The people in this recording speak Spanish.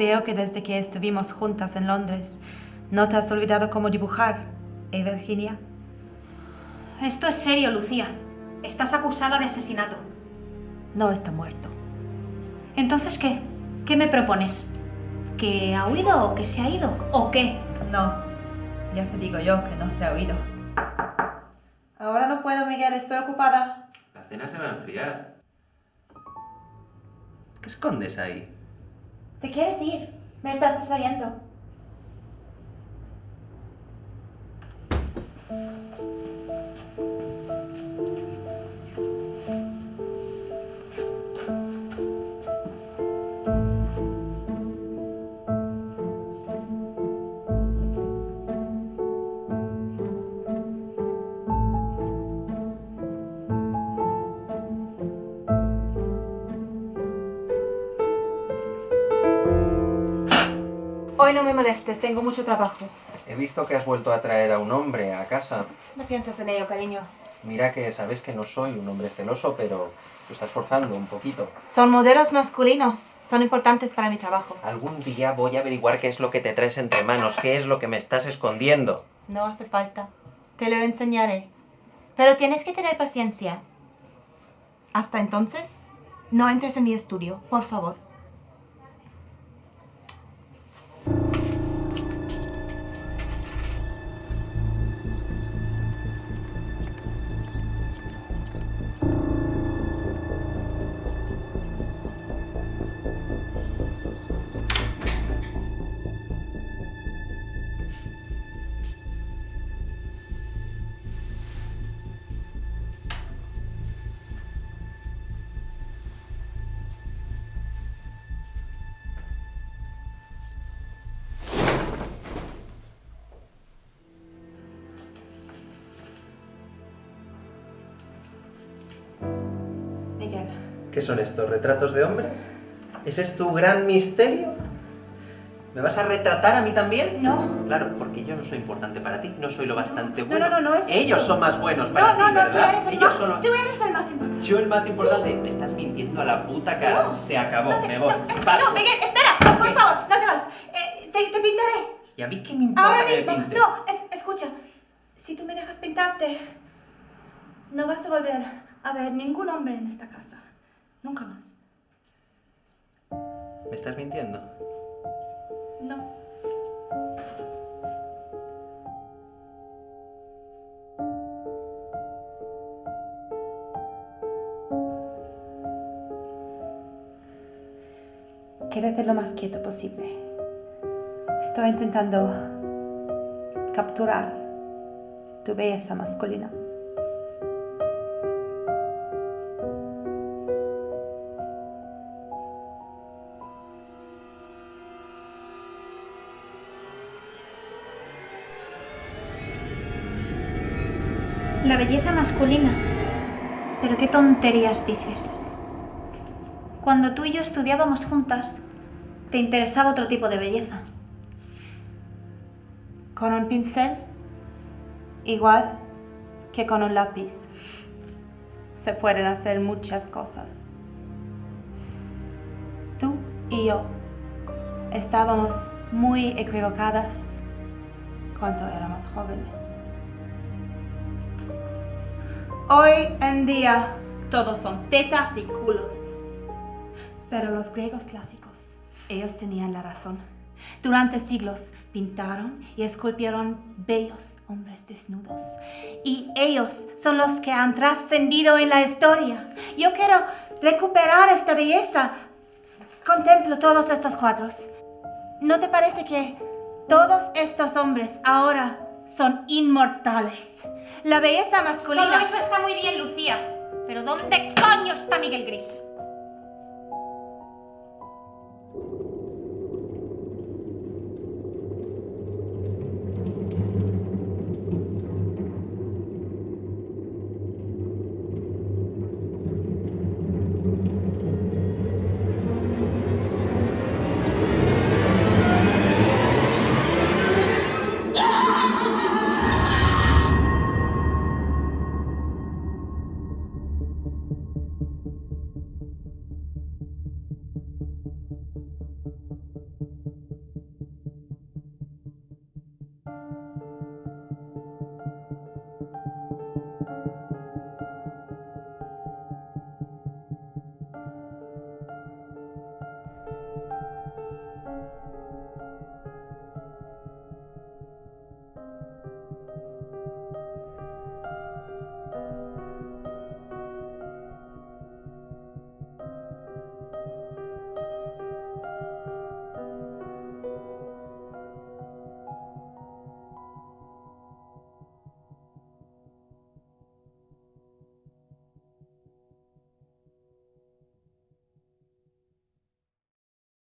Veo que desde que estuvimos juntas en Londres no te has olvidado cómo dibujar, ¿eh, Virginia? Esto es serio, Lucía. Estás acusada de asesinato. No está muerto. ¿Entonces qué? ¿Qué me propones? ¿Que ha huido o que se ha ido? ¿O qué? No, ya te digo yo que no se ha oído. Ahora no puedo, Miguel, estoy ocupada. La cena se va a enfriar. ¿Qué escondes ahí? ¿Te quieres ir? Me estás distrayendo. Hoy no me molestes, tengo mucho trabajo. He visto que has vuelto a traer a un hombre a casa. No piensas en ello, cariño. Mira que sabes que no soy un hombre celoso, pero te estás forzando un poquito. Son modelos masculinos. Son importantes para mi trabajo. Algún día voy a averiguar qué es lo que te traes entre manos, qué es lo que me estás escondiendo. No hace falta. Te lo enseñaré. Pero tienes que tener paciencia. Hasta entonces, no entres en mi estudio, por favor. ¿Qué son estos? ¿Retratos de hombres? ¿Ese es tu gran misterio? ¿Me vas a retratar a mí también? No. Claro, porque yo no soy importante para ti, no soy lo bastante No, bueno. no, no, no es Ellos eso. son más buenos para No, ti, no, no, tú ¿verdad? eres el Ellos más, son... tú eres el más importante. Yo el más importante. Me estás mintiendo a la puta cara. No. Se acabó, No te- me voy. no. No, Miguel, espera, no, por ¿Qué? favor, no te vas. Eh, te, te pintaré. ¿Y a mí qué me importa Ahora que mismo. No, es- escucha. Si tú me dejas pintarte, no vas a volver a ver ningún hombre en esta casa. Nunca más. ¿Me estás mintiendo? No. Quédate lo más quieto posible. Estoy intentando capturar tu belleza masculina. La belleza masculina. Pero qué tonterías dices. Cuando tú y yo estudiábamos juntas, te interesaba otro tipo de belleza. Con un pincel, igual que con un lápiz, se pueden hacer muchas cosas. Tú y yo estábamos muy equivocadas cuando éramos jóvenes. Hoy en día todos son tetas y culos. Pero los griegos clásicos, ellos tenían la razón. Durante siglos pintaron y esculpieron bellos hombres desnudos. Y ellos son los que han trascendido en la historia. Yo quiero recuperar esta belleza. Contemplo todos estos cuadros. ¿No te parece que todos estos hombres ahora son inmortales? La belleza masculina... Todo eso está muy bien, Lucía. Pero ¿dónde coño está Miguel Gris?